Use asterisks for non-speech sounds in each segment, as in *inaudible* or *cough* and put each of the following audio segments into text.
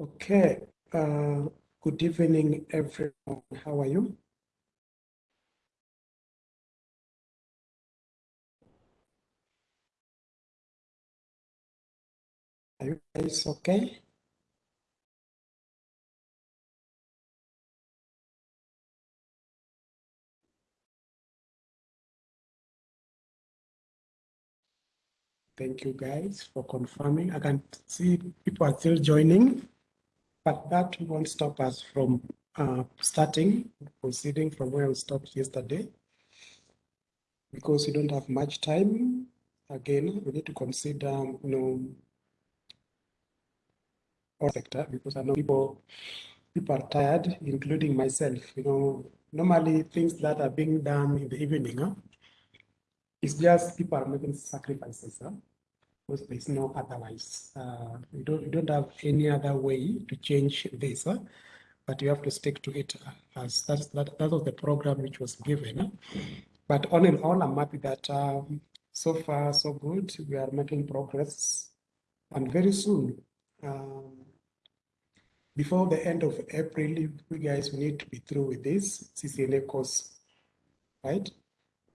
Okay. Uh, good evening, everyone. How are you? Are you guys okay? Thank you guys for confirming. I can see people are still joining, but that won't stop us from uh, starting, proceeding from where we stopped yesterday. Because we don't have much time, again, we need to consider, you know, our sector, because I know people, people are tired, including myself. You know, normally things that are being done in the evening, huh? it's just people are making sacrifices. Huh? Because there's no otherwise. Uh, we don't we don't have any other way to change this, but you have to stick to it uh, as that's that that was the program which was given. But all in all, I'm happy that um, so far so good. We are making progress, and very soon, um, before the end of April, we guys we need to be through with this CCNA course, right?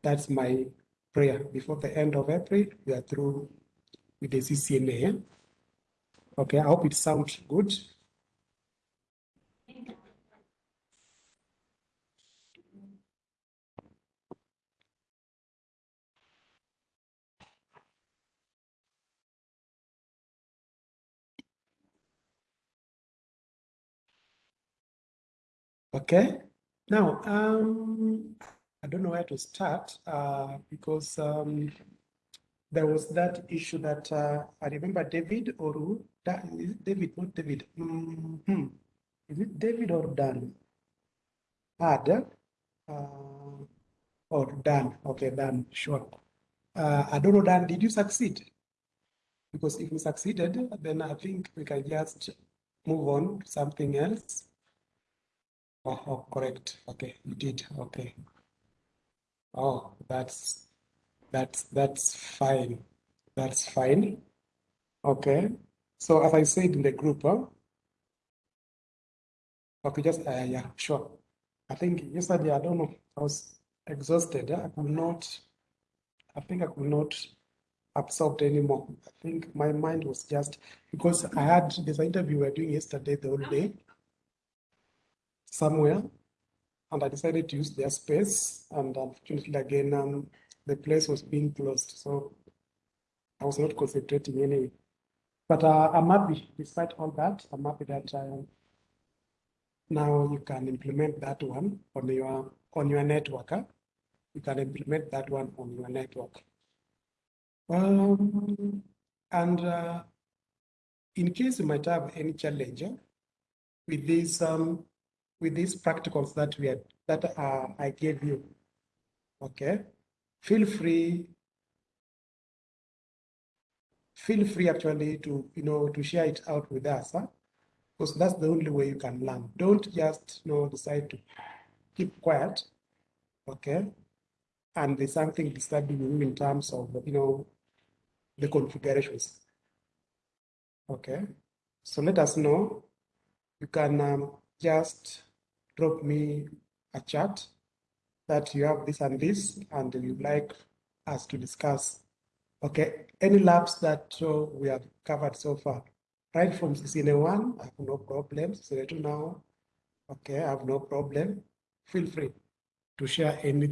That's my prayer. Before the end of April, we are through with the CCNA. Okay, I hope it sounds good. Okay, now um, I don't know where to start uh, because um, there was that issue that uh, I remember David or who? Da- is David, not David. hmm Is it David or Dan? Had uh, or Dan? Okay, Dan, sure. Uh, I don't know, Dan, did you succeed? Because if you succeeded, then I think we can just move on to something else. Oh, oh, correct. Okay, you did. Okay. Oh, that's that's that's fine. That's fine. Okay. So as I said in the group, huh? Okay, just uh, yeah, sure. I think yesterday, I don't know, I was exhausted. I could not, I think I could not absorb anymore. I think my mind was just because I had this interview we were doing yesterday the whole day somewhere, and I decided to use their space. And unfortunately, again, um, the place was being closed, so I was not concentrating anyway. But uh, I'm happy, despite all that, I'm happy that uh, now you can implement that one on your on your network. Huh? You can implement that one on your network. Um, and uh, in case you might have any challenge uh, with these um, with these practicals that we had that uh, I gave you, okay, feel free feel free actually to you know to share it out with us huh? because that's the only way you can learn. Don't just you know decide to keep quiet okay? And there's something disturbing you in terms of you know the configurations okay? So let us know. You can um, just drop me a chat that you have this and this and you'd like us to discuss Okay, any labs that uh, we have covered so far, right from CCNA 1, I have no problem. CCNA 2 now, okay, I have no problem. Feel free to share any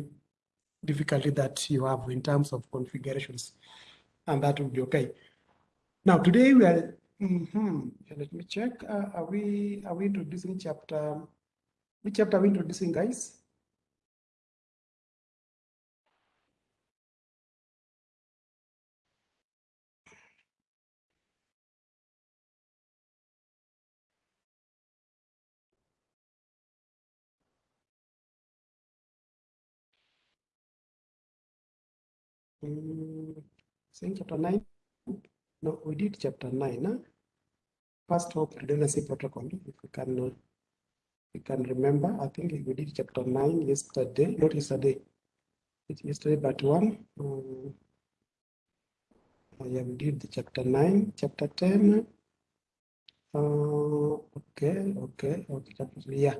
difficulty that you have in terms of configurations, and that will be okay. Now, today we are, mhm, let me check. Uh, are we are we introducing chapter? Which chapter are we introducing, guys? Mm, saying chapter 9? No, we did chapter 9. Huh? First hop redundancy protocol, if we can, uh, we can remember. I think we did chapter 9 yesterday, not yesterday, it's yesterday, but one. Um, yeah, we did the chapter 9, chapter 10. Uh, okay, okay, okay, chapter yeah,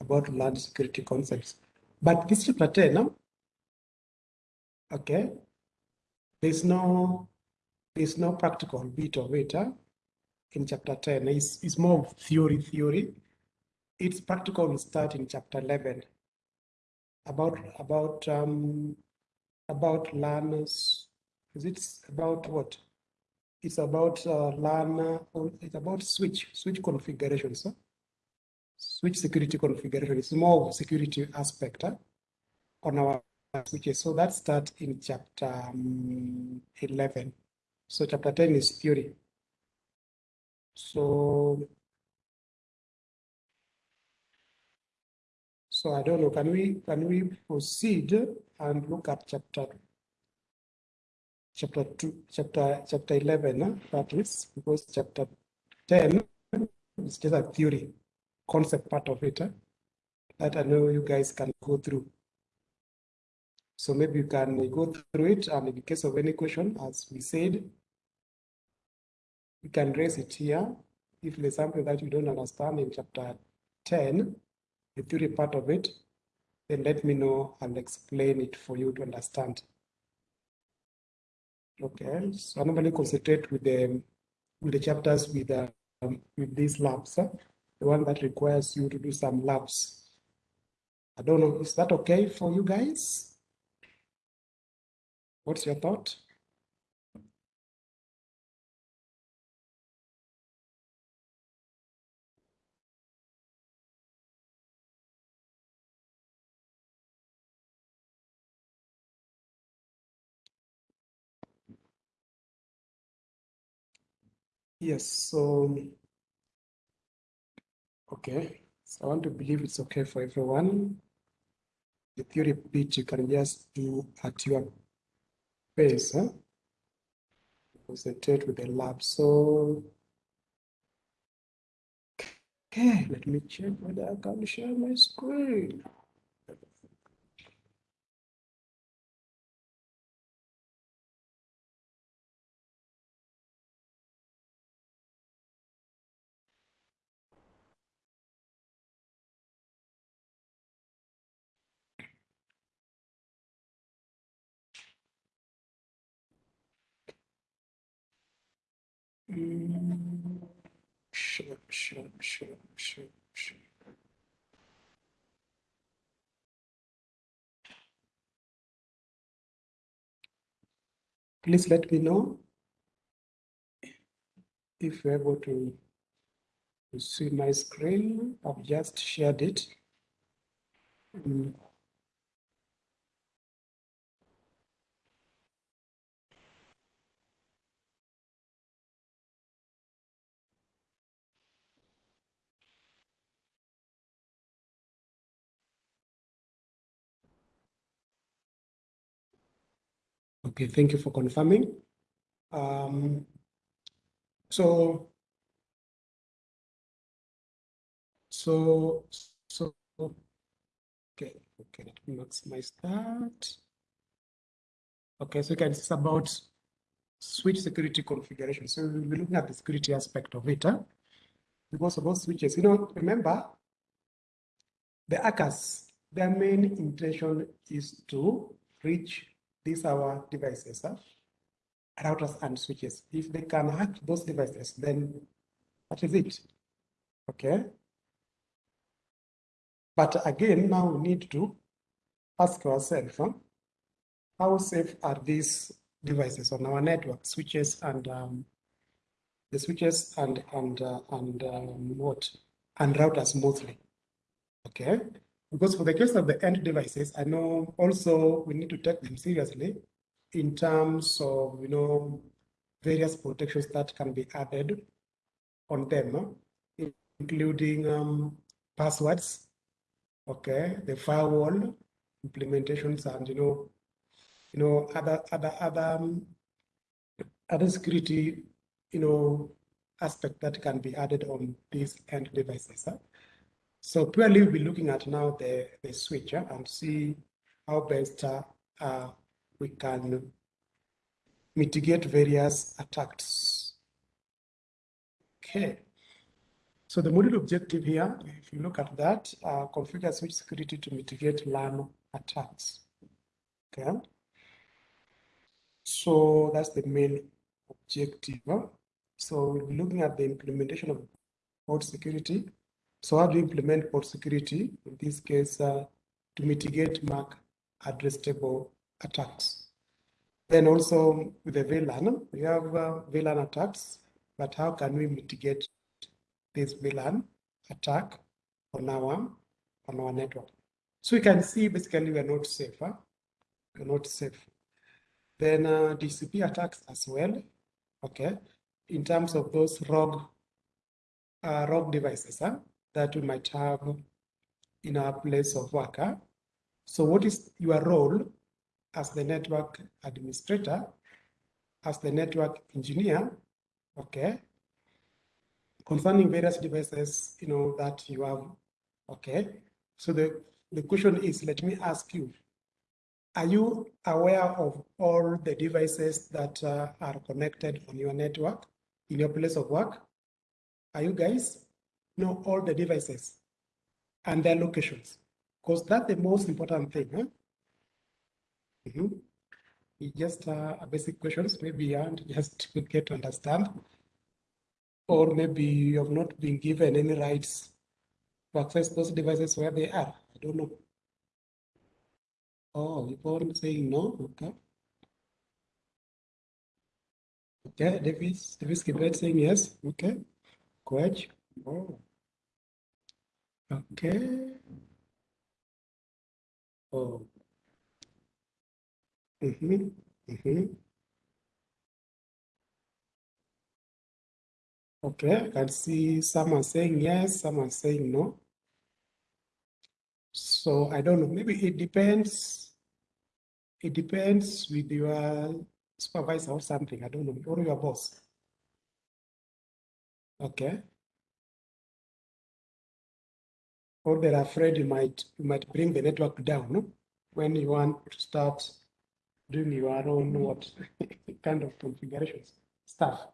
about LAN security concepts. But this chapter 10, no? okay, there's no there's no practical bit of it huh? in chapter 10. It's, it's more theory, theory. Its practical will start in chapter 11 about about um about learners. Is it about what? It's about uh, LAN, it's about switch, switch configurations. Huh? Switch security configuration. It's more security aspect huh? on our switches. So that starts in chapter um, 11. So chapter 10 is theory. So, so I don't know, can we, can we proceed and look at chapter chapter 2, chapter, chapter 11, huh? that is, because chapter 10 is just a theory, concept part of it, huh? that I know you guys can go through. So maybe you can go through it, and in case of any question, as we said, you can raise it here. If there's something that you don't understand in chapter 10, the theory part of it, then let me know and explain it for you to understand. Okay, so I normally concentrate with the with the chapters with the, um, with these labs, huh? the one that requires you to do some labs. I don't know, is that okay for you guys? What's your thought? Yes, so, okay. So I want to believe it's okay for everyone. The theory bit you can just do at your pace, huh? Concentrate with the lab. So, okay, let me check whether I can share my screen. Please let me know if you're able to, to see my screen. I've just shared it. Mm, Okay, thank you for confirming. Um, so, so, so, okay, okay, let me maximize that. Okay, so you can see about switch security configuration. So we'll be looking at the security aspect of it. Huh? Because about switches, you know, remember, the hackers, their main intention is to reach these are our devices, huh? routers and switches. If they can hack those devices, then that is it. Okay. But again, now we need to ask ourselves, huh? how safe are these devices on our network, switches and um, the switches and and uh, and um, what and routers mostly. Okay, because for the case of the end devices, I know also we need to take them seriously in terms of you know various protections that can be added on them, including um, passwords, okay, the firewall implementations, and you know, you know other other other um, other security, you know, aspect that can be added on these end devices. Huh? So purely we'll be looking at now the, the switch huh, and see how best uh, uh, we can mitigate various attacks. Okay. So the module objective here, if you look at that, uh, configure switch security to mitigate LAN attacks. Okay. So that's the main objective. So we'll be looking at the implementation of port security. So how do you implement port security? In this case, uh, to mitigate MAC address table attacks. Then also with the VLAN, we have uh, VLAN attacks, but how can we mitigate this VLAN attack on our on our network? So we can see basically we are not safe. Huh? We're not safe. Then uh, DHCP attacks as well. Okay, in terms of those rogue uh, rogue devices huh, that we might have in our place of work. So what is your role as the network administrator, as the network engineer, okay, concerning various devices, you know, that you have, okay. So the, the question is, let me ask you, are you aware of all the devices that uh, are connected on your network in your place of work? Are you guys know all the devices and their locations? Because that's the most important thing. Huh? Mm -hmm. Just uh, basic questions, maybe and just to get to understand. Or maybe you have not been given any rights to access those devices where they are. I don't know. Oh, are saying no? Okay. Okay, Davis, Davis Kibet saying yes. Okay. Quetch. Oh. Okay. Oh. Mm-hmm. Mm-hmm. Okay, I can see some are saying yes, some are saying no. So I don't know, maybe it depends. It depends with your supervisor or something, I don't know, or your boss. Okay. Or they're afraid you might you might bring the network down when you want to start doing your own what *laughs* kind of configurations stuff.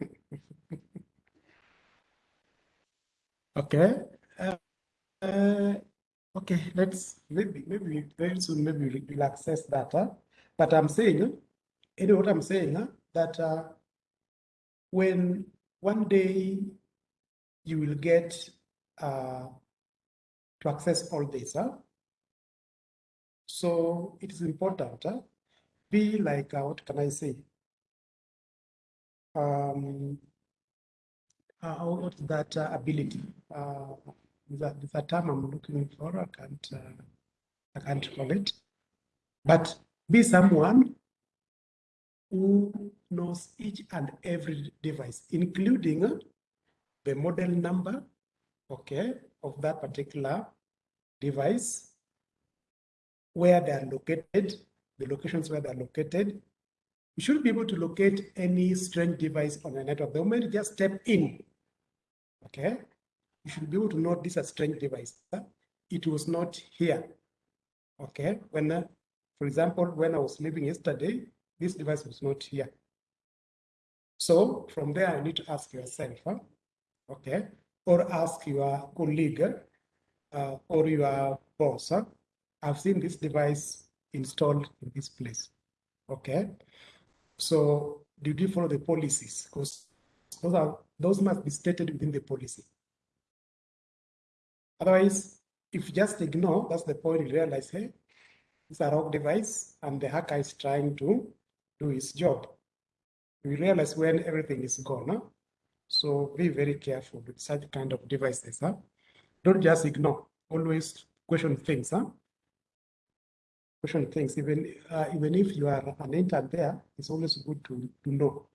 *laughs* okay. Uh, uh, okay, let's maybe maybe very soon maybe we'll access that. Huh? But I'm saying, you know what I'm saying, huh? that uh, when one day you will get uh, to access all data. so it is important. Huh? be like, uh, what can I say? Um, uh, that uh, ability? Uh, that a term I'm looking for. I can't, uh, I can't call it. But be someone who knows each and every device, including uh, the model number, okay, of that particular device, where they are located, the locations where they're located. You should be able to locate any strange device on the network. The moment you just step in, okay, you should be able to know this is a strange device. It was not here, okay? When, uh, for example, when I was leaving yesterday, this device was not here. So from there, you need to ask yourself, huh? okay, or ask your colleague uh, or your. Huh? I've seen this device installed in this place. Okay. So did you follow the policies? Because those are those must be stated within the policy. Otherwise, if you just ignore, that's the point you realize, hey, it's a rogue device and the hacker is trying to do his job. We realize when everything is gone. Huh? So be very careful with such kind of devices. Huh? Don't just ignore. Always question things. Huh? question things. Even uh, even if you are an intern there, it's always good to, to know.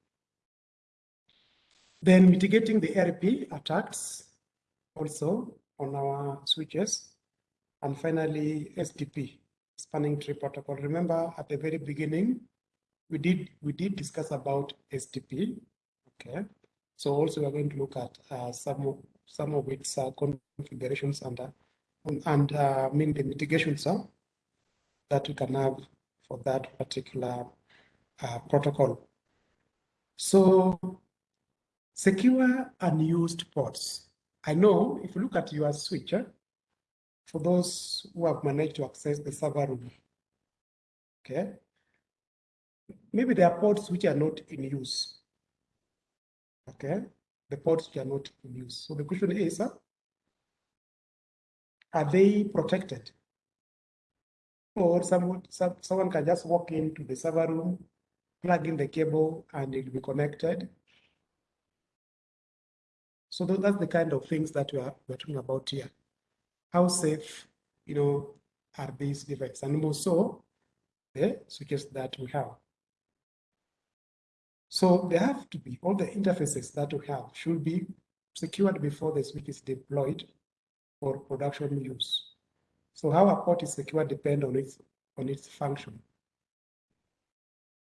Then mitigating the ARP attacks also on our switches. And finally, STP, spanning tree protocol. Remember at the very beginning, we did we did discuss about STP. Okay. So also we're going to look at uh, some some of its uh, configurations and uh, and uh, I mean the mitigations. Huh? that you can have for that particular uh, protocol. So secure unused ports. I know if you look at your switch, eh, for those who have managed to access the server room, okay, maybe there are ports which are not in use. Okay, the ports which are not in use. So the question is, uh, are they protected? Or someone, some, someone can just walk into the server room, plug in the cable, and it will be connected. So that's the kind of things that we are we're talking about here. How safe, you know, are these devices? And also the switches that we have. So there have to be all the interfaces that we have should be secured before the switch is deployed for production use. So how a port is secured depends on its on its function.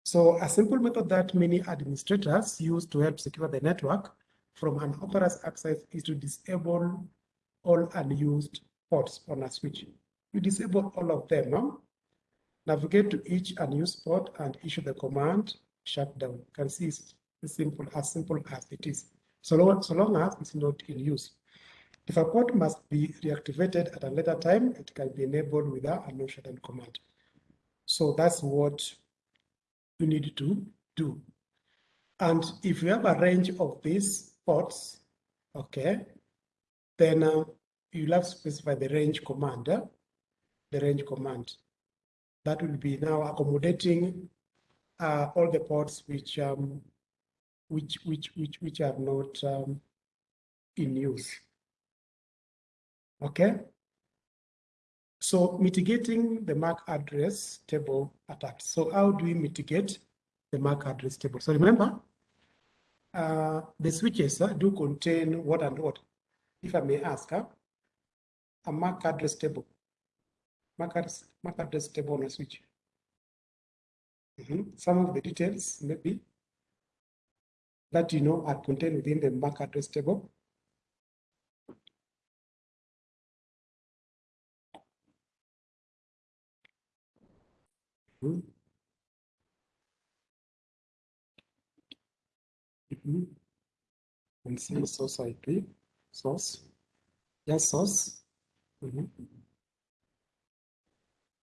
So a simple method that many administrators use to help secure the network from unauthorized access is to disable all unused ports on a switch. You disable all of them. No? Navigate to each unused port and issue the command shutdown. You can see it's simple, as simple as it is. So long, so long as it's not in use. If a port must be reactivated at a later time, it can be enabled with a no shutdown command. So that's what you need to do. And if you have a range of these ports, okay, then uh, you'll have to specify the range command, the range command. That will be now accommodating uh, all the ports which um, which which which which are not um, in use. Okay. So mitigating the MAC address table attacks. So how do we mitigate the MAC address table? So remember, uh, the switches uh, do contain what and what. If I may ask, uh, a MAC address table. MAC address, MAC address table on a switch. Mm -hmm. Some of the details maybe that you know are contained within the MAC address table. Mm -hmm. Mm -hmm. And see source IP, source, yes, source. Mm -hmm.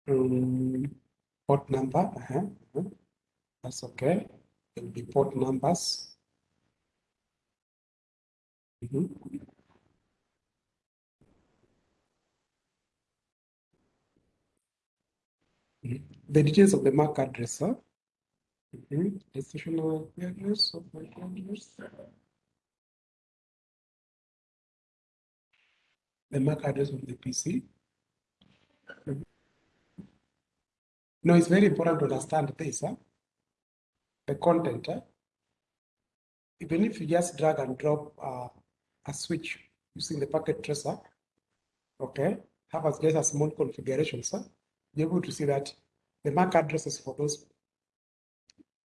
um, port number, uh -huh. That's okay. It'll be port numbers. Mm -hmm. The details of the MAC address, huh? Mm -hmm. Institutional address of MAC address. The MAC address of the PC. No, it's very important to understand this, huh? The content. Huh? Even if you just drag and drop uh, a switch using the packet tracer, okay, have as just a small configuration, so you're able to see that the MAC addresses for those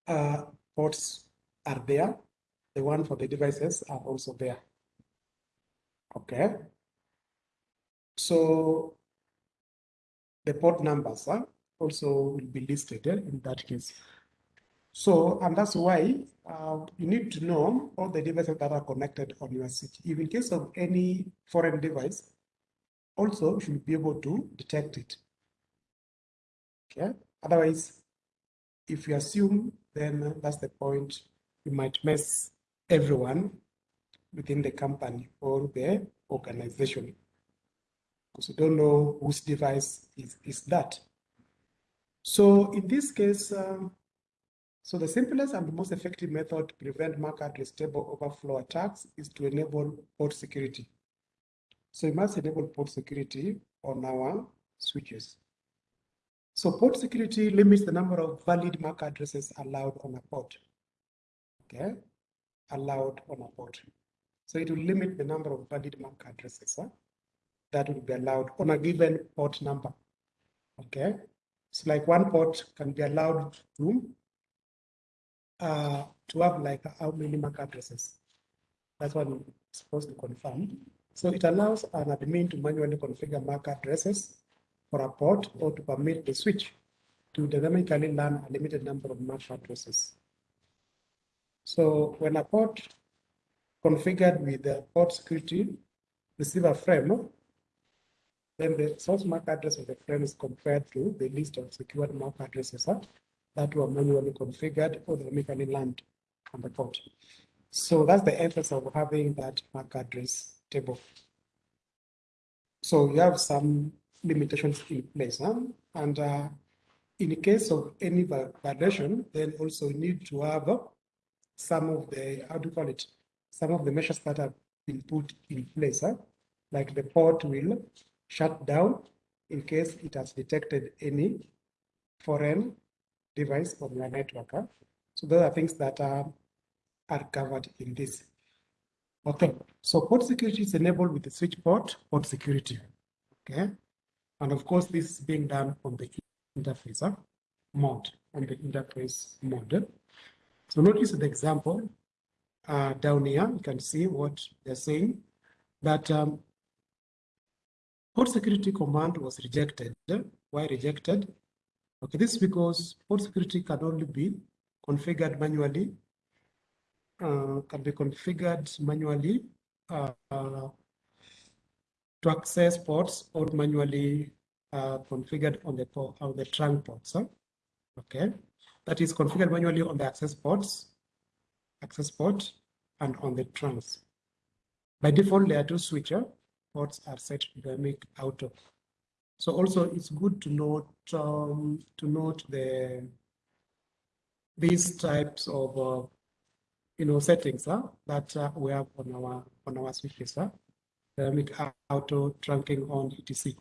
uh, ports are there. The one for the devices are also there. Okay. So the port numbers, huh? also will be listed eh, in that case. So, and that's why uh, you need to know all the devices that are connected on your switch. If in case of any foreign device, also you should be able to detect it. Okay. Otherwise, if you assume, then that's the point. You might mess everyone within the company or the organization because you don't know whose device is, is that. So in this case, um, so the simplest and most effective method to prevent MAC address table overflow attacks is to enable port security. So we must enable port security on our switches. So port security limits the number of valid MAC addresses allowed on a port. Okay, allowed on a port. So it will limit the number of valid MAC addresses huh? that will be allowed on a given port number. Okay, so like one port can be allowed to uh, to have like how many MAC addresses. That's what I'm supposed to confirm. So it allows an admin to manually configure MAC addresses for a port or to permit the switch to dynamically learn a limited number of MAC addresses. So when a port configured with the port security receiver frame, then the source MAC address of the frame is compared to the list of secured MAC addresses that were manually configured or dynamically land on the port. So that's the essence of having that MAC address table. So you have some limitations in place. Huh? And uh, in the case of any validation, then also you need to have some of the, how do you call it, some of the measures that have been put in place. Huh? Like the port will shut down in case it has detected any foreign device on your network. Huh? So those are things that are, are covered in this. Okay, so port security is enabled with the switch port, port security. Okay, and of course, this is being done on the interface huh? mode, on the interface mode. So notice the example uh, down here, you can see what they're saying that um, port security command was rejected. Why rejected? Okay, this is because port security can only be configured manually, uh, can be configured manually uh, to access ports or manually uh, configured on the on the trunk ports. Huh? Okay, that is configured manually on the access ports, access port, and on the trunks. By default, layer two switcher ports are set to dynamic auto. So also it's good to note um, to note the these types of uh, you know settings that uh, we have on our on our switches. Huh? dynamic auto trunking on etc.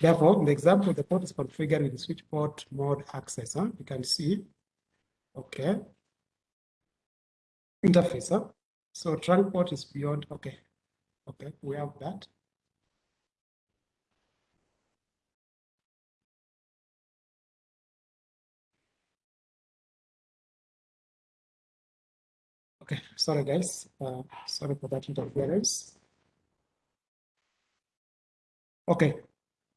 Therefore, in the example, the port is configured with the switch port mode access. Huh? You can see, okay, interface. Huh? So trunk port is beyond, okay, okay, we have that. Okay, sorry guys, uh, sorry for that interference. Okay,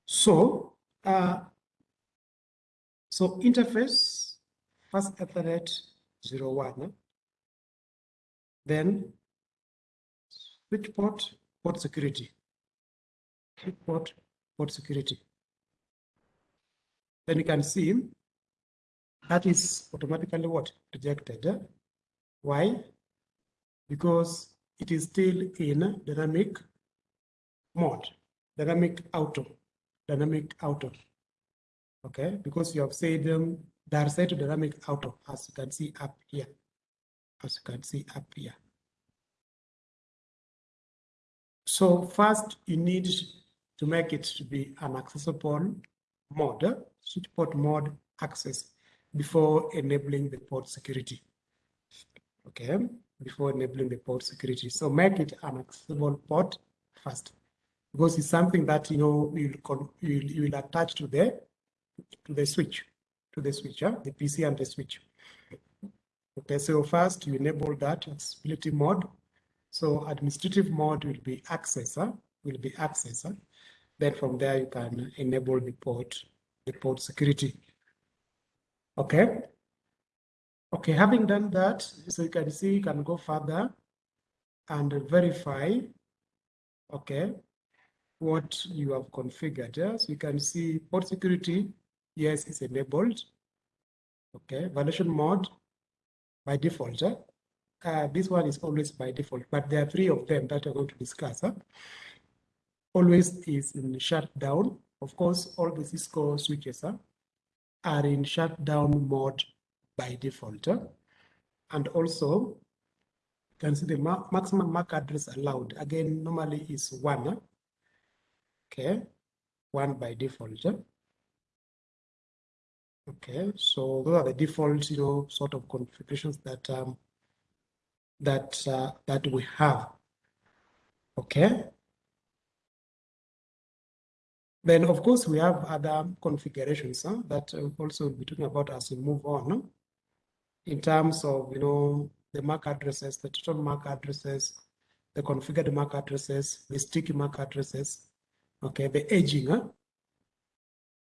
so uh, so interface first Ethernet 01, then switch port port security, switch port port security. Then you can see that is automatically what rejected. Why? Because it is still in dynamic mode dynamic auto, dynamic auto. Okay, because you have said um, they are set to dynamic auto, as you can see up here, as you can see up here. So first, you need to make it to be an accessible mode, switch port mode access before enabling the port security. Okay, before enabling the port security. So make it an accessible port first because it's something that you know you will you will attach to the to the switch to the switch, yeah? the PC and the switch. Okay, so first you enable that accessibility mode. So administrative mode will be accessor, will be accessor. Then from there you can enable the port, the port security. Okay. Okay, having done that, so you can see you can go further and verify. Okay, what you have configured. Yes, you can see port security, yes, is enabled. Okay, violation mode by default. Huh? Uh, this one is always by default, but there are three of them that we're going to discuss. Huh? Always is in shutdown. Of course, all the Cisco switches huh, are in shutdown mode by default. Eh? And also, you can see the ma maximum MAC address allowed. Again, normally is one. Eh? Okay one by default eh? okay so those are the default you know sort of configurations that um that uh, that we have okay then of course we have other configurations huh, that uh, we'll be talking about as we move on? In terms of you know the MAC addresses the total MAC addresses the configured MAC addresses the sticky MAC addresses okay the aging huh?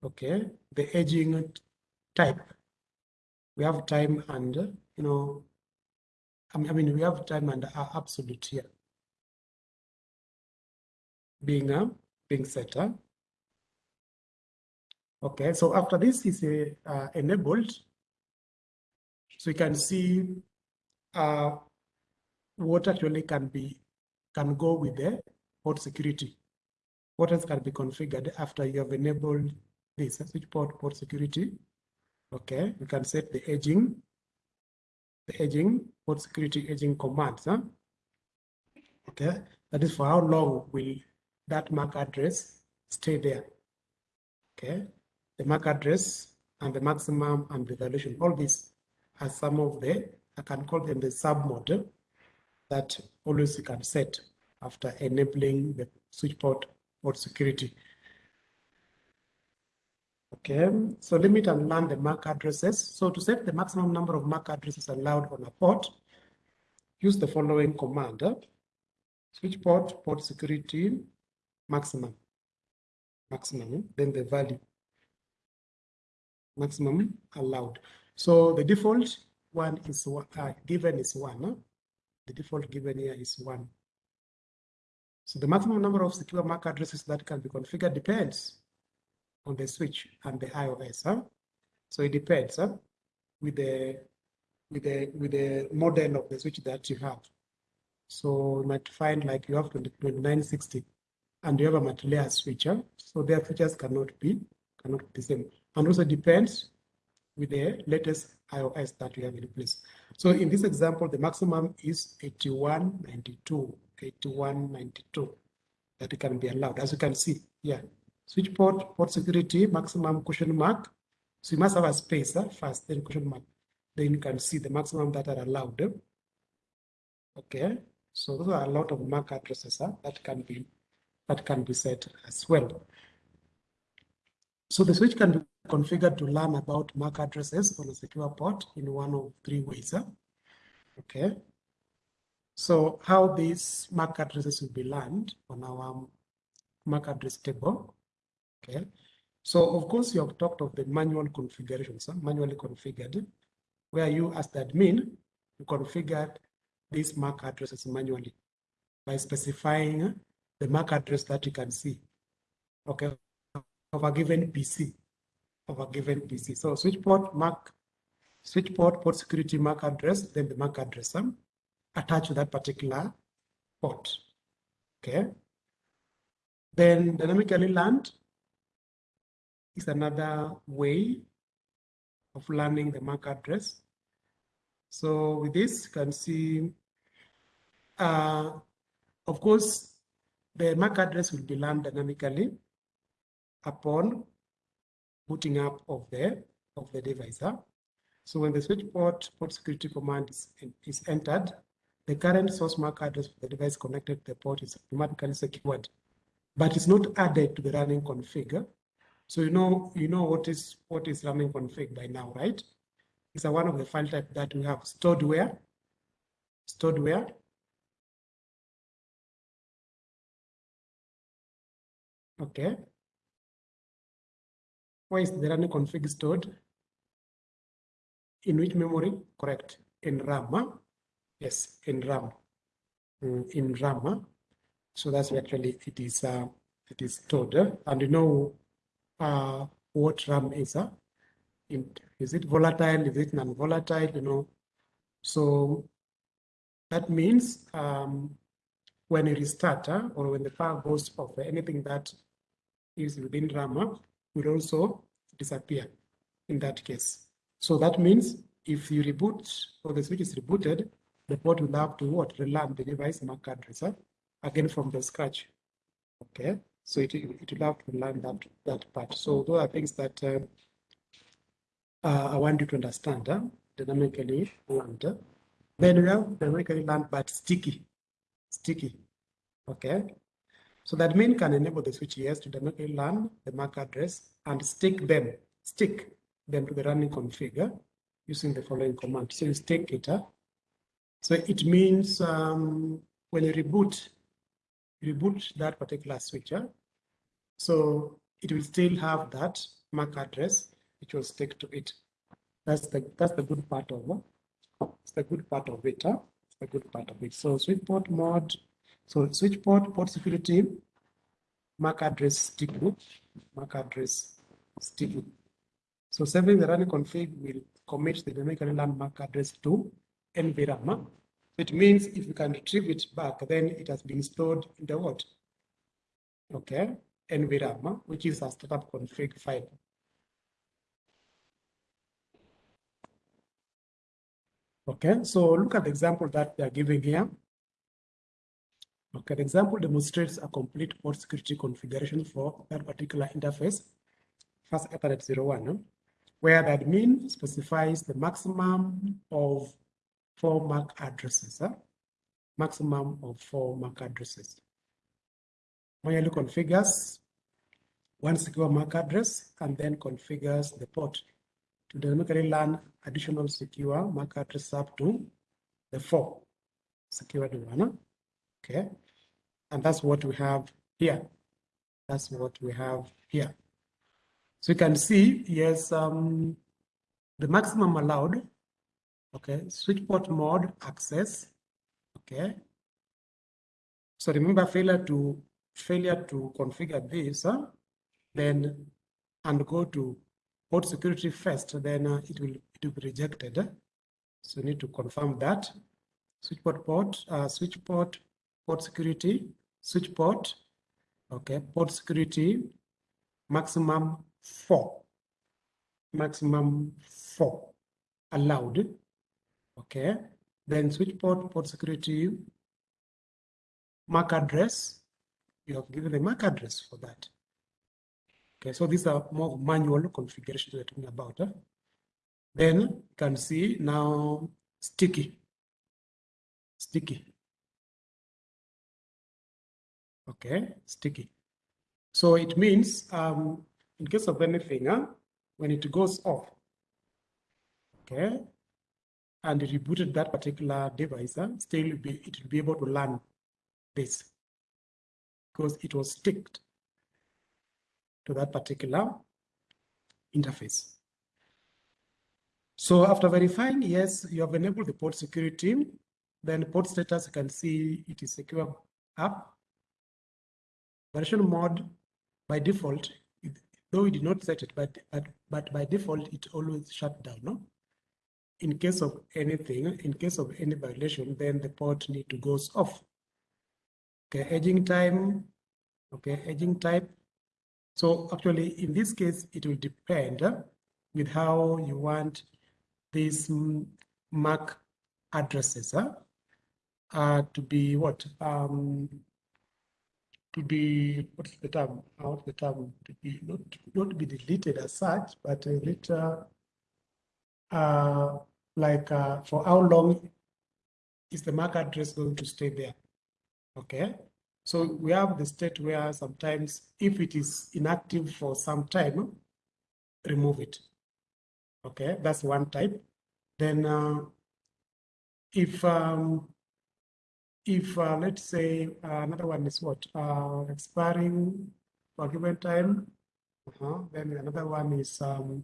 okay the aging type we have time and you know I mean we have time and absolute here being uh, being set. Huh? Okay, so after this is uh, enabled, so you can see uh, what actually can be can go with the port security. What else can be configured after you have enabled this switch port port security? Okay, you can set the aging, the aging port security edging commands. Huh? Okay, that is for how long will that MAC address stay there. Okay, the MAC address and the maximum and the violation, all these are some of the, I can call them the sub model that always you can set after enabling the switch port port security. Okay, so limit and learn the MAC addresses. So to set the maximum number of MAC addresses allowed on a port, use the following command. Switch port, port security, maximum, maximum, then the value, maximum allowed. So the default one is uh, given is one. Huh? The default given here is one. So the maximum number of secure MAC addresses that can be configured depends on the switch and the IOS. Huh? So it depends huh? with the with the with the model of the switch that you have. So you might find like you have 2960 and you have a multi-layer switcher. So their features cannot be cannot be the same. And also depends with the latest IOS that you have in place. So in this example, the maximum is 8192, 8192 that can be allowed. As you can see, here. switch port, port security, maximum question mark. So you must have a space uh, first, then question mark. Then you can see the maximum that are allowed. Okay, so those are a lot of MAC addresses uh, that can be that can be set as well. So the switch can be configured to learn about MAC addresses on a secure port in one of three ways. Huh? Okay. So how these MAC addresses will be learned on our MAC address table. Okay. So of course you have talked of the manual configurations, huh? manually configured, where you as the admin, you configured these MAC addresses manually by specifying the MAC address that you can see, okay, of a given PC, of a given PC. So switch port MAC, switch port port security MAC address, then the MAC address um, attached to that particular port, okay. Then dynamically learned is another way of learning the MAC address. So with this, you can see, uh, of course, the MAC address will be learned dynamically upon booting up of the of the device. Huh? So when the switch port port security command is, is entered, the current source MAC address for the device connected to the port is automatically secured, but it's not added to the running config. So you know you know what is what is running config by now, right? It's a one of the file type that we have stored where, stored where, Okay. Where is the running config stored? In which memory? Correct. In RAM. Yes, in RAM. Mm, in RAM. So that's actually it is uh, it is stored. And you know uh, what RAM is. Uh? Is it volatile? Is it non-volatile? You know. So that means um, when you restart or when the power goes off, anything that is within RAM will also disappear in that case. So that means if you reboot or the switch is rebooted, the port will have to what relearn the device MAC address uh, again from the scratch. Okay, so it, it will have to learn that that part. So those are things that uh, uh, I want you to understand. Uh, dynamically learned. Then we have dynamically learned but sticky, sticky. Okay, so the admin can enable the switch ES to dynamically learn the MAC address and stick them, stick them to the running configure using the following command. So you stick it. Uh, so it means um, when you reboot, reboot that particular switcher, so it will still have that MAC address which will stick to it. That's the that's the good part of it. It's the good part of it. Huh? It's the good part of it. So switch port mode so switch port, port security, MAC address sticky, MAC address sticky. So saving the running config will commit the dynamically learned MAC address to NVRAM. It means if you can retrieve it back, then it has been stored in the what? Okay, NVRAM, which is a startup config file. Okay, so look at the example that they are giving here. Okay, the example demonstrates a complete port security configuration for that particular interface, Fast Ethernet 01, where the admin specifies the maximum of four MAC addresses, maximum of four MAC addresses. Manually configures one secure MAC address and then configures the port to dynamically learn additional secure MAC address up to the four secured one. Okay. And that's what we have here. That's what we have here. So you can see, yes, um, the maximum allowed, okay, switch port mode access, okay. So remember failure to failure to configure this, huh? then and go to port security first, then uh, it will it will be rejected. So you need to confirm that. Switch port port, uh, switch port, port security, switch port, okay, port security, maximum four, maximum four allowed, okay. Then switch port, port security, MAC address, you have given the MAC address for that. Okay, so these are more manual configurations we're talking about. Huh? Then you can see now sticky. Sticky. Okay, sticky. So it means um, in case of anything, huh, when it goes off, okay, and it rebooted that particular device, huh, still be, it will be able to learn this because it was sticked to that particular interface. So after verifying, yes, you have enabled the port security, then port status, you can see it is secure up. Violation mode, by default, it, though we did not set it, but, but, but by default, it always shut down. No? In case of anything, in case of any violation, then the port need to go off. Okay, aging time, okay, aging type, so actually, in this case, it will depend with how you want these MAC addresses uh, uh, to be what? Um, to be, what's the term? What's the term? To be not, not be deleted as such, but a little, uh, like uh, for how long is the MAC address going to stay there? Okay. So we have the state where sometimes if it is inactive for some time, remove it. Okay, that's one type. Then uh, if um, if uh, let's say uh, another one is what uh, expiring for given time, -huh. then another one is um,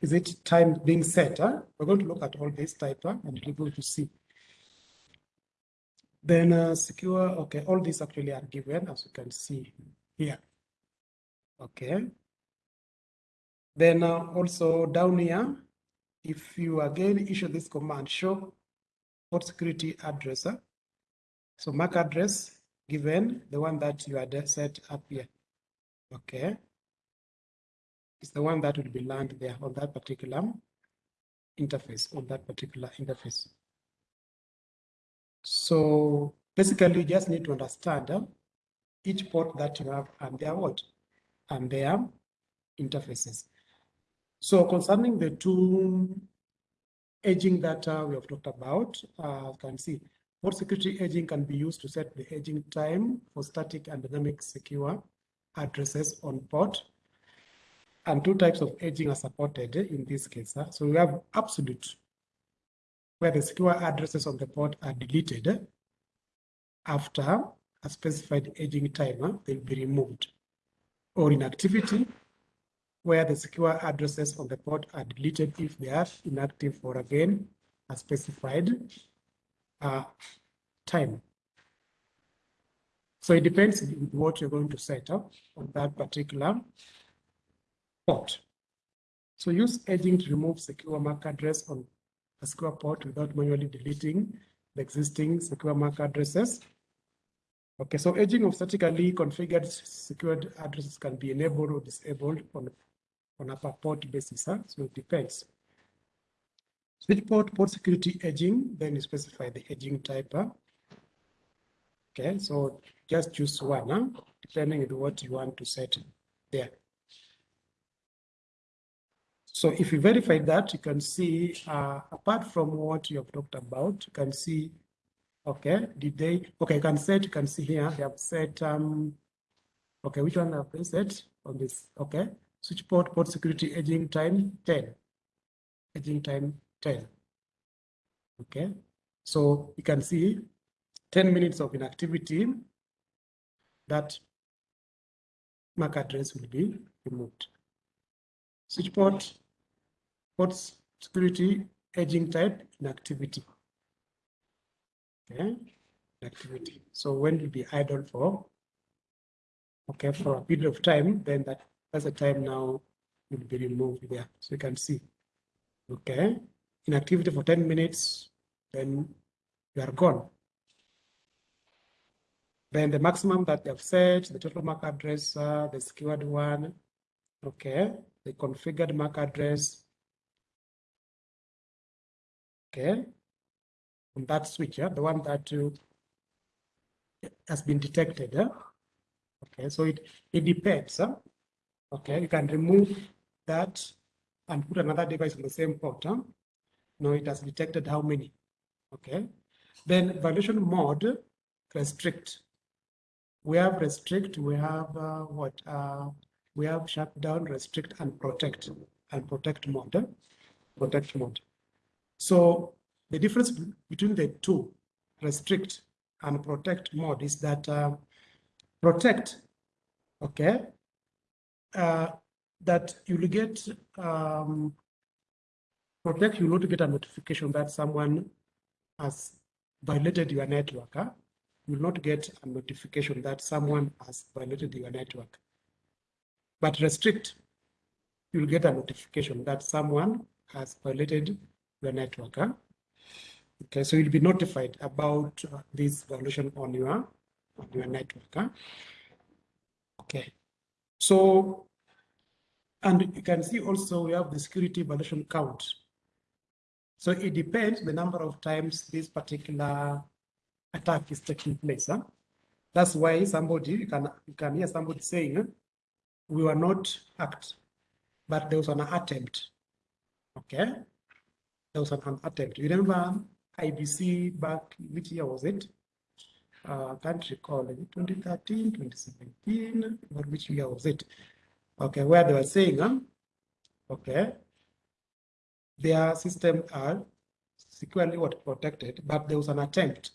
is it time being set? Huh? We're going to look at all these type huh? and we're going to see. Then uh, secure, okay, all these actually are given as you can see here. Okay. Then uh, also down here, if you again issue this command, show port security address. So MAC address given, the one that you had set up here. Okay. It's the one that will be learned there on that particular interface, on that particular interface. So basically, you just need to understand uh, each port that you have and their what and their interfaces. So concerning the two aging that uh, we have talked about, uh, you can see port security aging can be used to set the aging time for static and dynamic secure addresses on port. And two types of aging are supported in this case. So we have absolute where the secure addresses on the port are deleted after a specified aging timer, they'll be removed. Or inactivity, where the secure addresses on the port are deleted if they are inactive for again a specified uh, time. So it depends on what you're going to set up on that particular port. So use aging to remove secure MAC address on a secure port without manually deleting the existing secure MAC addresses. Okay, so aging of statically configured secured addresses can be enabled or disabled on, on a per port basis. Huh? So it depends. Switch port, port security aging, then you specify the aging type. Okay, so just choose one, huh? depending on what you want to set there. So if you verify that, you can see, uh, apart from what you have talked about, you can see, okay, did they, okay, you can set, you can see here, they have set, um, okay, which one have they set on this? Okay, switch port, port security aging time 10, aging time 10. Okay, so you can see 10 minutes of inactivity, that MAC address will be removed. Switch port port security aging type inactivity. Okay, inactivity. So when will be idle for, okay, for a period of time, then that that's the time now will be removed there. So you can see, okay, inactivity for 10 minutes, then you are gone. Then the maximum that they've set, the total MAC address, uh, the secured one, okay, the configured MAC address, okay, on that switch, yeah, the one that uh, has been detected. Okay, so it, it depends. Okay, you can remove that and put another device on the same port. No, it has detected how many. Okay, then violation mode, restrict. We have restrict, we have uh, what? Uh, we have shut down, restrict, and protect, and protect mode. Protect mode. So the difference between the two, restrict and protect mode, is that uh, protect, okay, uh, that you will get, um, protect, you will not get a notification that someone has violated your network. Huh? You will not get a notification that someone has violated your network. But restrict, you'll get a notification that someone has violated your network. Huh? Okay, so you'll be notified about uh, this violation on your on your network. Huh? Okay, so and you can see also we have the security violation count. So it depends the number of times this particular attack is taking place. Huh? That's why somebody you can you can hear somebody saying we were not hacked, but there was an attempt. Okay, there was an attempt. You remember IEBC back, which year was it? Uh, can't recall, 2013, 2017, or which year was it? Okay, where they were saying, huh? okay, their system are securely what protected, but there was an attempt.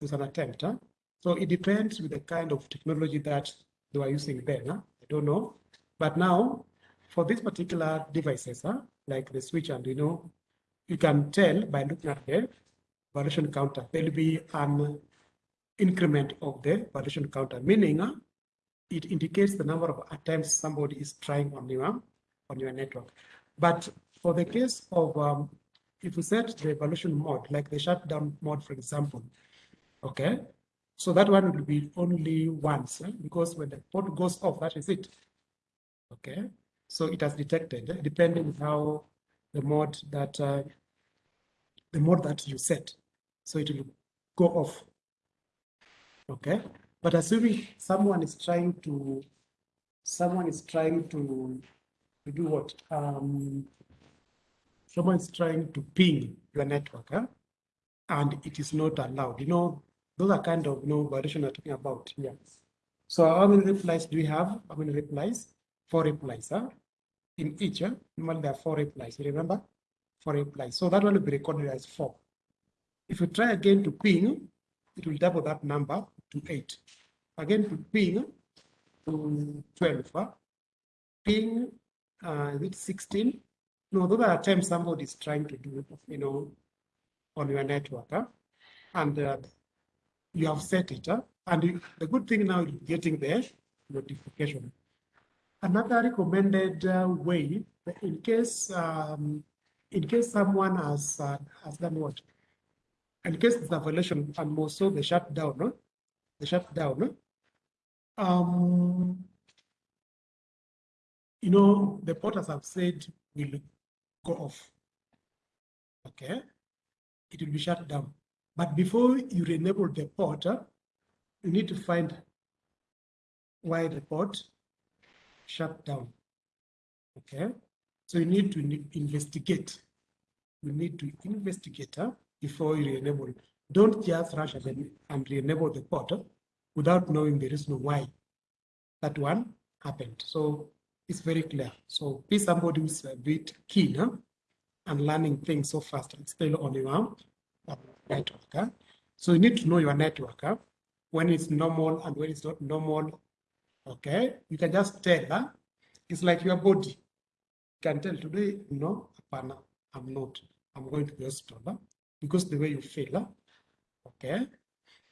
There was an attempt. Huh? So it depends with the kind of technology that they were using then. Huh? I don't know. But now, for these particular devices, huh, like the switch and you know, you can tell by looking at the violation counter, there'll be an increment of the violation counter, meaning uh, it indicates the number of attempts somebody is trying on your on your network. But for the case of um, if you set the violation mode, like the shutdown mode, for example, okay, so that one will be only once eh? because when the port goes off, that is it. Okay, so it has detected, eh? depending how the mode that uh, the mode that you set. So it will go off. Okay. But assuming someone is trying to someone is trying to, to do what? Um, someone is trying to ping your network, huh? and it is not allowed. You know, those are kind of you know violation I'm talking about here. So how many replies do we have? How many replies? Four replies, huh? In each, huh? normally there are four replies. You remember? Four replies. So that one will be recorded as four. If you try again to ping, it will double that number to eight. Again to ping to 12. Huh? Ping, uh, is it 16? No, those are times somebody is trying to do, it, you know, on your network. Huh? And uh, you have set it, huh? And the good thing now is getting the notification. Another recommended uh, way, in case um, in case someone has uh, has done what, in case there's a violation and more so the shutdown, the shutdown, um, you know, the porters have said will go off. Okay, it will be shut down. But before you enable the port, you need to find why the port shut down. Okay, so you need to investigate. You need to investigate before you enable. Don't just rush and, and re-enable the port without knowing the reason why that one happened. So it's very clear. So be somebody who's a bit keen huh? and learning things so fast and still on your network. Huh? So you need to know your network huh? when it's normal and when it's not normal. Okay, you can just tell. Huh? It's like your body. You can tell today, no, I'm not. I'm going to the hospital huh? because the way you feel. Huh? Okay,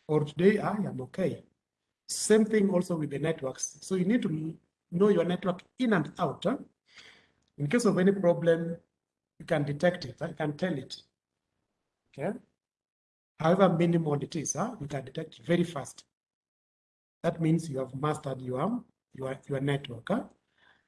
or today I am okay. Same thing also with the networks. So you need to know your network in and out. Huh? In case of any problem, you can detect it. I can tell it. Okay. However minimal it is, huh? you can detect very fast. That means you have mastered your, your, your network. Huh?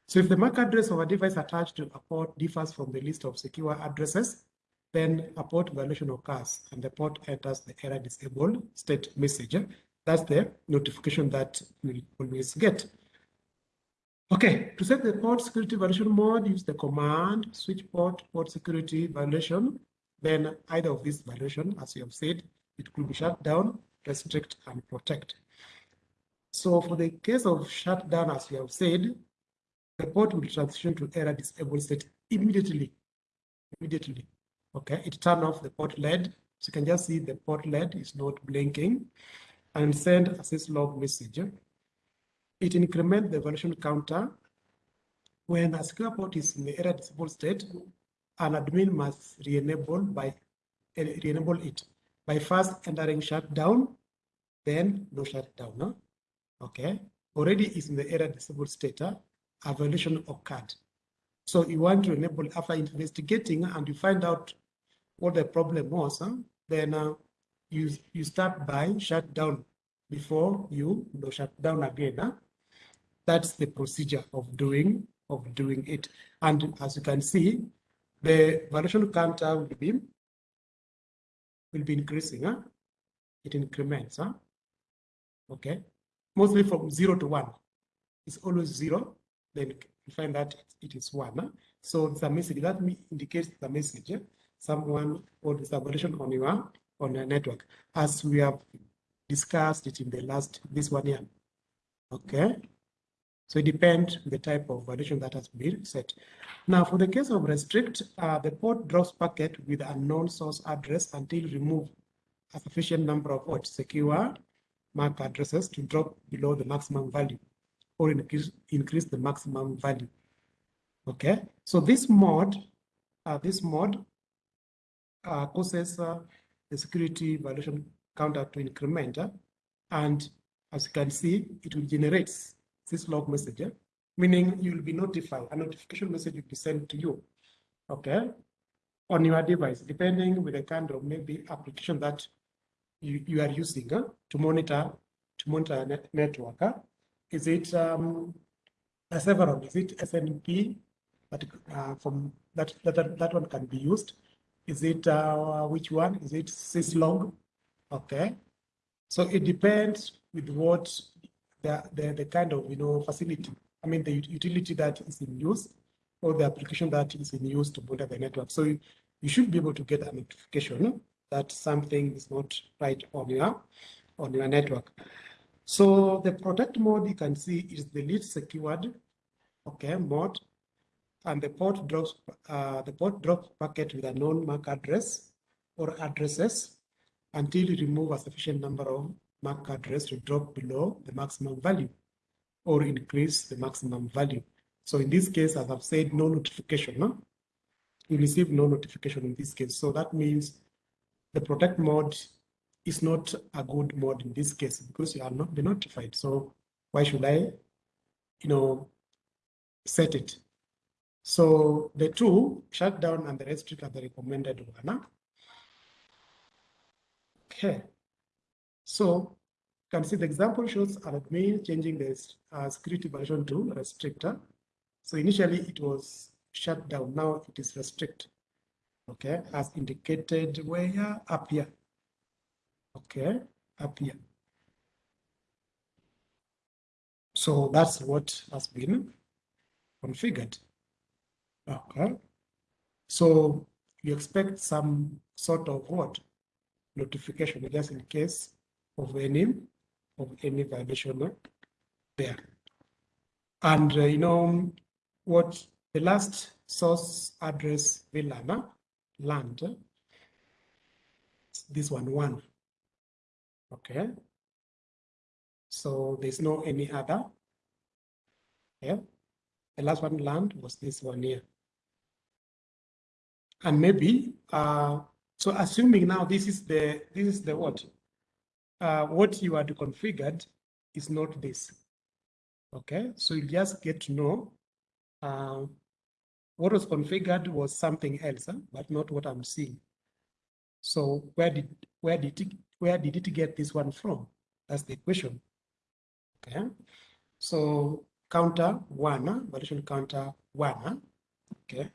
So if the MAC address of a device attached to a port differs from the list of secure addresses, then a port violation occurs and the port enters the error disabled state message. That's the notification that we always get. Okay, to set the port security violation mode, use the command switch port port security violation. Then either of these violation, as you have said, it could be shut down, restrict, and protect. So for the case of shutdown, as you have said, the port will transition to error disabled state immediately. Immediately. Okay, it turn off the port LED. So you can just see the port LED is not blinking and send a syslog message it increments the violation counter. When a port is in the error disabled state, an admin must re-enable by re-enable it by first entering shutdown, then no shutdown. No? Okay, already is in the error disabled state. A violation occurred. So you want to enable after investigating and you find out what the problem was, huh? then uh, you you start by shutdown before you no shut down again. Huh? That's the procedure of doing of doing it. And as you can see, the violation counter will be will be increasing. Huh? It increments. Huh? Okay, mostly from zero to one. It's always zero. Then you find that it is one. Huh? So the message that me indicates the message. Eh? Someone or the violation on your on your network, as we have discussed it in the last this one year. Okay. So it depends the type of violation that has been set. Now, for the case of restrict, uh, the port drops packet with unknown source address until remove a sufficient number of what secure MAC addresses to drop below the maximum value or increase, increase the maximum value. Okay, so this mode, uh, this mode uh, causes uh, the security violation counter to increment, uh, and as you can see, it will generate syslog message, eh? meaning you'll be notified, a notification message will be sent to you, okay, on your device, depending with the kind of maybe application that you, you are using uh, to monitor to monitor a net network. Uh. Is it um, a several? Is it SNMP? That uh, from that, that that one can be used. Is it uh, which one? Is it syslog? Okay. So it depends with what the, the, the kind of, you know, facility, I mean, the utility that is in use or the application that is in use to monitor the network. So you, you should be able to get a notification that something is not right on your, on your network. So the protect mode you can see is the least secured, okay, mode, and the port drops uh, the port drops packet with a known MAC address or addresses until you remove a sufficient number of MAC address to drop below the maximum value or increase the maximum value. So in this case, as I've said, no notification. No? You receive no notification in this case. So that means the protect mode is not a good mode in this case because you are not been notified. So why should I, you know, set it? So the two, shutdown and the restrict are the recommended one. Okay. So you can see the example shows an admin changing the uh, security version to restrictor. So initially it was shut down, now it is restrict. Okay, as indicated where up here. Okay, up here. So that's what has been configured. Okay. So you expect some sort of what notification just in case of any of any violation there. And uh, you know what the last source address VLAN land this one one. Okay. So there's no any other. Yeah. The last one land was this one here. And maybe uh so assuming now this is the this is the what? Uh what you had configured is not this. Okay, so you just get to know uh, what was configured was something else, huh? but not what I'm seeing. So where did where did it where did it get this one from? That's the question. Okay, so counter one, violation counter one. Okay,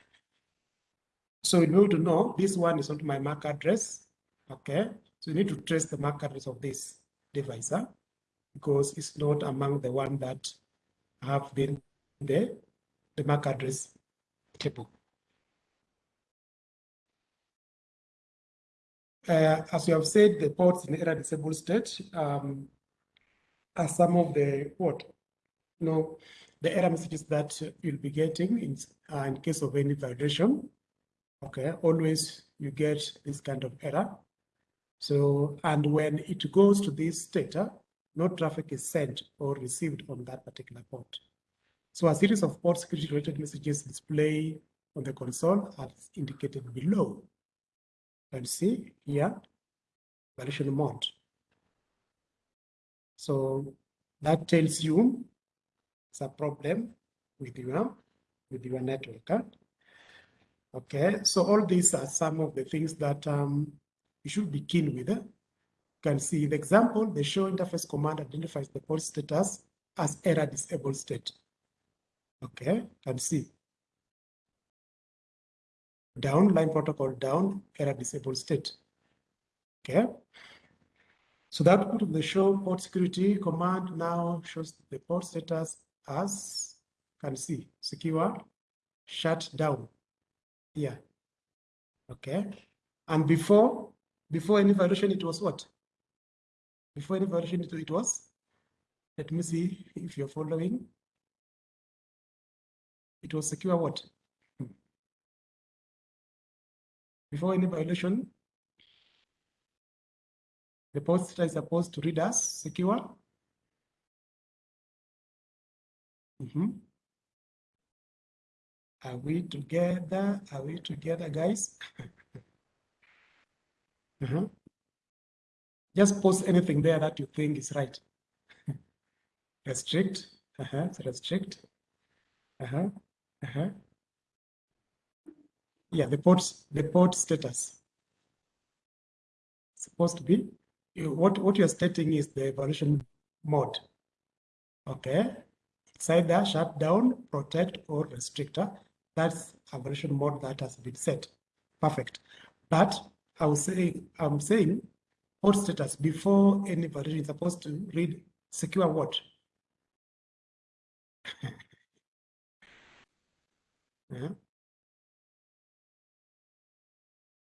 so in order to know this one is not my MAC address. Okay, so you need to trace the MAC address of this device huh? because it's not among the one that have been the the MAC address table. Uh, as you have said, the ports in error disabled state um, are some of the what? Know, the error messages that you'll be getting in, uh, in case of any violation. Okay, always you get this kind of error. So, and when it goes to this uh, no traffic is sent or received on that particular port. So a series of port security related messages display on the console as indicated below. And see here, violation mode. So that tells you it's a problem with your with your network. Okay, so all these are some of the things that um, you should be keen with. You can see the example, the show interface command identifies the port status as error disabled state. Okay, can see. Down, line protocol down, error disabled state. Okay. So that put the show port security command now shows the port status as can see secure shut down Yeah. Okay. And before before any violation, it was what? Before any violation, it was. Let me see if you're following it was secure what? Before any violation, the poster is supposed to read as secure. Mm -hmm. Are we together? Are we together, guys? *laughs* uh -huh. Just post anything there that you think is right. *laughs* restrict. Uh -huh. Restrict. Uh -huh. Uh -huh. Yeah, the port, the port status. supposed to be, you, what, what you're stating is the evaluation mode. Okay. It's either shut down, protect, or restrictor. That's a violation mode that has been set. Perfect. But I will say, I'm saying port status before any version is supposed to read secure what? *laughs* Yeah.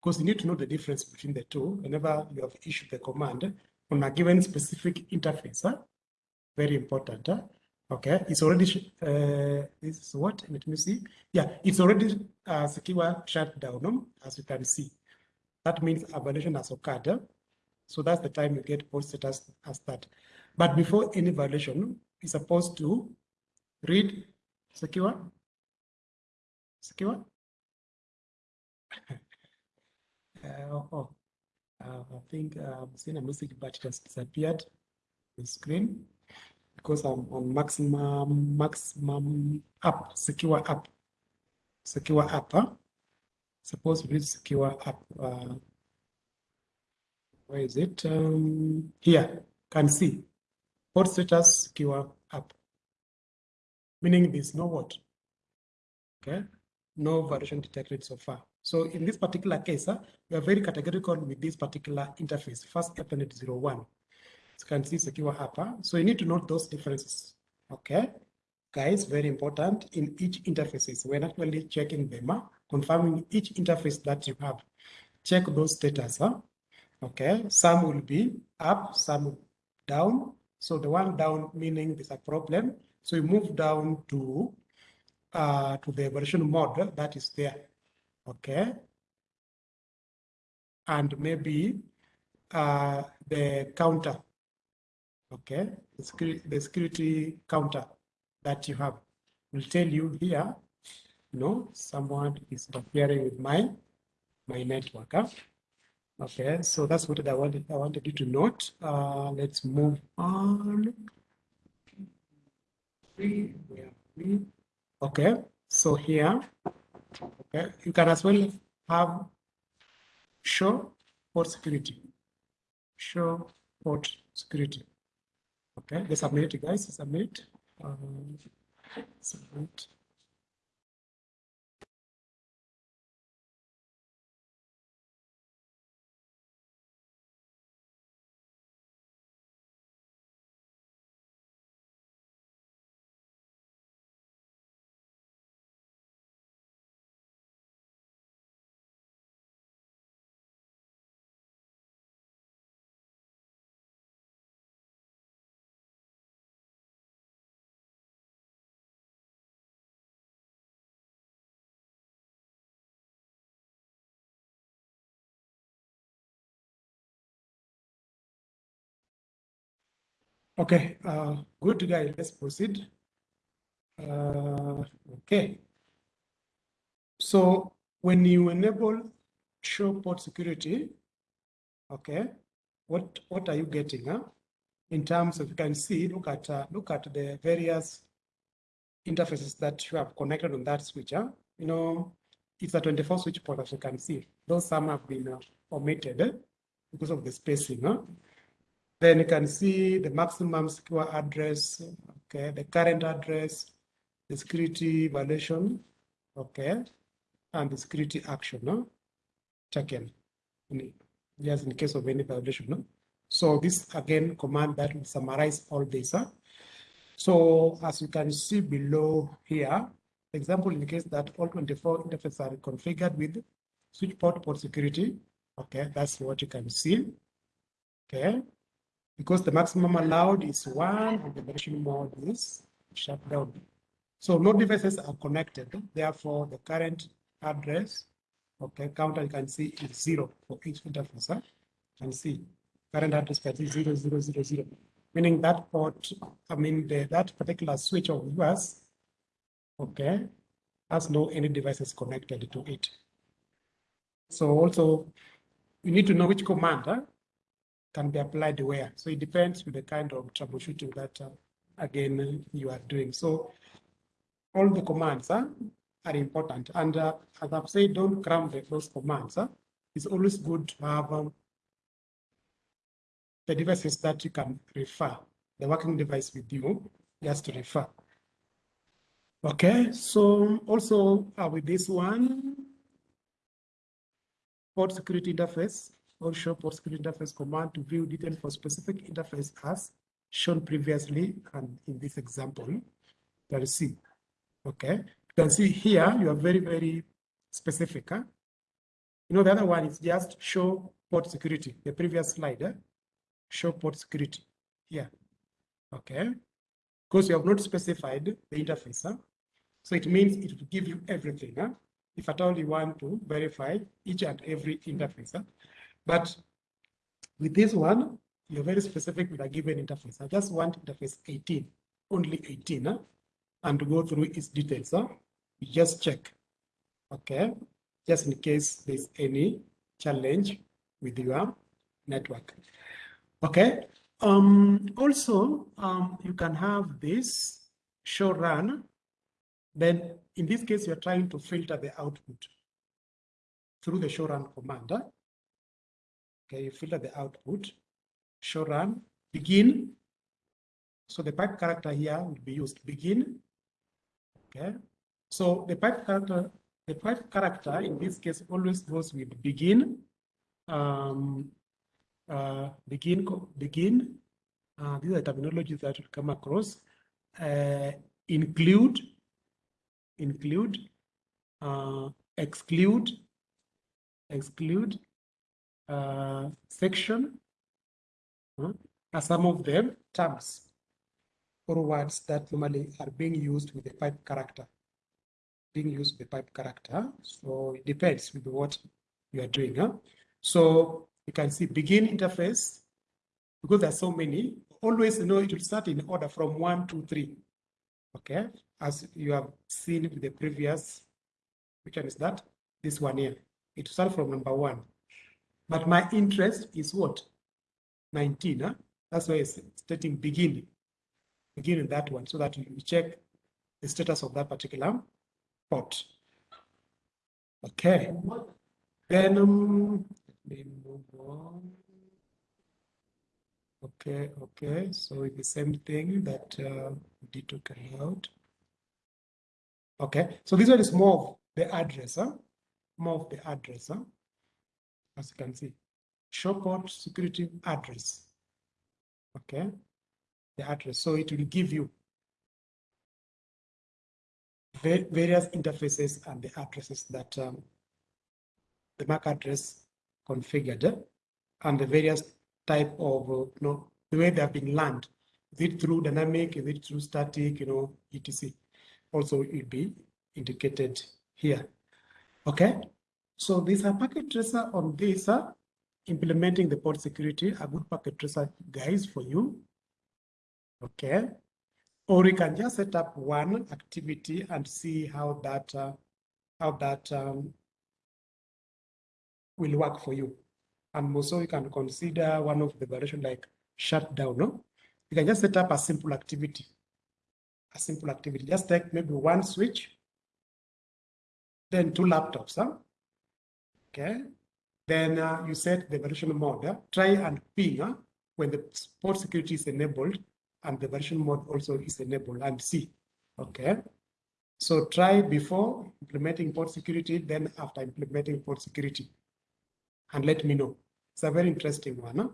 Because you need to know the difference between the two whenever you have issued the command on a given specific interface. Huh? Very important. Huh? Okay, it's already, uh, this is what, let me see. Yeah, it's already uh, secure shutdown, as you can see. That means a violation has occurred. So that's the time you get posted as, as that. But before any violation, it's supposed to read secure secure. uh, *laughs* oh, Uh, I think I've seen a message, but it has disappeared the screen because I'm on maximum maximum up, secure up, secure app. Huh? Suppose we secure app. Uh, where is it? Um, here, can see port status secure app, meaning there's no what? Okay, no violation detected so far. So in this particular case, uh, we are very categorical with this particular interface, Fast Ethernet 01. So you can see secure. Uh, so you need to note those differences. Okay, guys, very important in each interfaces. We're actually checking them, uh, confirming each interface that you have. Check those status. Uh, okay, some will be up, some down. So the one down meaning there's a problem. So you move down to uh, to the violation mode that is there. Okay. And maybe uh, the counter. Okay. The security, the security counter that you have will tell you here, know, someone is interfering with my my network. Huh? Okay, so that's what I wanted I wanted you to note. Uh, let's move on. Okay, so here, okay, you can as well have show port security. Show port security. Okay, let's submit it, guys. Submit. Um, submit. Okay, uh, good guy, let's proceed. Uh, okay. So when you enable show port security, okay, what what are you getting? Huh? In terms of you can see, look at uh, look at the various interfaces that you have connected on that switch. Huh? You know, it's a 24 switch port as you can see. Those some have been uh, omitted eh, because of the spacing. Huh? Then you can see the maximum secure address, okay, the current address, the security violation, okay, and the security action no? taken, just in case of any violation. No? So this again command that will summarize all this. Huh? So as you can see below here, example indicates that all 24 interfaces are configured with switch port port security. Okay, that's what you can see. Okay, because the maximum allowed is one and the violation mode is shut down. So no devices are connected. Therefore, the current address, okay, counter you can see is zero for each interface. Huh? You can see current address can see zero, zero, zero, zero, meaning that port, I mean, the, that particular switch of yours, okay, has no any devices connected to it. So also, you need to know which command huh, can be applied where. So it depends with the kind of troubleshooting that, uh, again, you are doing. So all the commands uh, are important. And uh, as I've said, don't cram those commands. Uh. It's always good to have um, the devices that you can refer, the working device with you, just to refer. Okay, so also uh, with this one, port security interface, or show port security interface command to view details for specific interface as shown previously and in this example. You see, okay. You can see here you are very, very specific. Huh? You know, the other one is just show port security, the previous slide, eh? show port security here. Okay. Because you have not specified the interface. Huh? So it means it will give you everything. Huh? If at all you want to verify each and every interface. Huh? But with this one, you're very specific with a given interface. I just want interface 18, only 18, huh? and to go through its details. Huh? You just check, okay? Just in case there's any challenge with your network. Okay. Um, also, um, you can have this show run. Then in this case, you're trying to filter the output through the show run command. Huh? Okay, you filter the output, show run, begin. So the pipe character here will be used, begin. Okay, so the pipe character, the pipe character in this case always goes with begin, um, uh, begin, begin. Uh, these are terminologies that will come across. Uh, include, include, uh, exclude, exclude, uh, section, uh, are some of them terms or words that normally are being used with the pipe character, being used with the pipe character. So it depends with what you are doing. Huh? So you can see begin interface, because there are so many, always you know it will start in order from one, two, three. Okay, as you have seen with the previous, which one is that? This one here. It starts from number one. But my interest is what? 19. Huh? That's why it's stating begin. Begin in that one so that you check the status of that particular pot. Okay. Then um, let me move on. Okay, okay. So it's the same thing that uh, we did talk about. Okay, so this one is more of the address, huh? more of the address. Huh? As you can see, show port security address. Okay, the address. So it will give you various interfaces and the addresses that um, the MAC address configured and the various type of, uh, you know, the way they have been learned. Is it through dynamic? Is it through static? You know, etc. Also, it will be indicated here. Okay. So there's a packet tracer on this, uh, implementing the port security, a good packet tracer guys for you. Okay. Or you can just set up one activity and see how that uh, how that um, will work for you. And also you can consider one of the variation like shutdown. No? You can just set up a simple activity. A simple activity. Just take maybe one switch, then two laptops. Huh? Okay? Then uh, you set the violation mode, try and ping uh, when the port security is enabled and the violation mode also is enabled and see, okay? So try before implementing port security, then after implementing port security, and let me know. It's a very interesting one. Huh?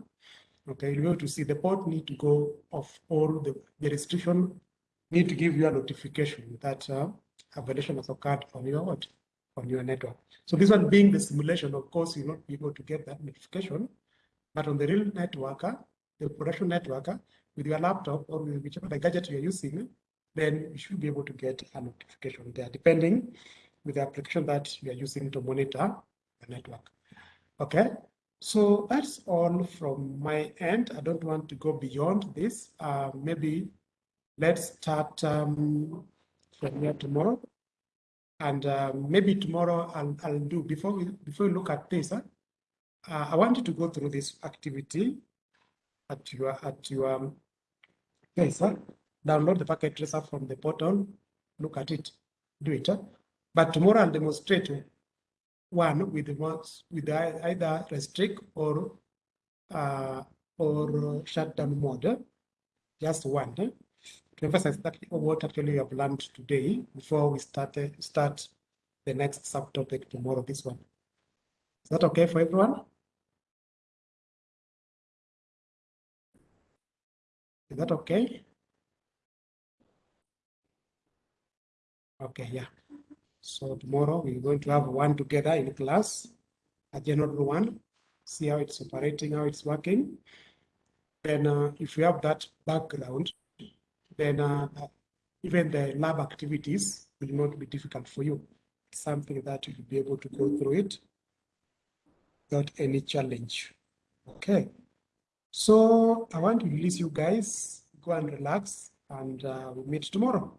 Okay, you'll be able to see the port need to go off or the, the restriction need to give you a notification that uh, a violation has occurred on your what? On your network. So this one being the simulation, of course, you'll not be able to get that notification, but on the real networker, the production networker, with your laptop or whichever the gadget you're using, then you should be able to get a notification there, depending with the application that you are using to monitor the network. Okay, so that's all from my end. I don't want to go beyond this. Uh, maybe let's start um, from here tomorrow. And uh, maybe tomorrow I'll, I'll do, before we, before we look at this, huh, uh, I want you to go through this activity at your, at your um, place. Huh? Download the packet tracer from the portal, look at it, do it. Huh? But tomorrow I'll demonstrate one with the with either restrict or uh, or shutdown mode. Just one. To emphasize exactly what actually you have learned today before we start, start the next subtopic tomorrow, this one. Is that okay for everyone? Is that okay? Okay, yeah. So tomorrow we're going to have one together in class, a general one, see how it's operating, how it's working. And uh, if you have that background, then uh, even the lab activities will not be difficult for you. It's something that you'll be able to go through it without any challenge. Okay. So I want to release you guys, go and relax, and uh, we'll meet tomorrow.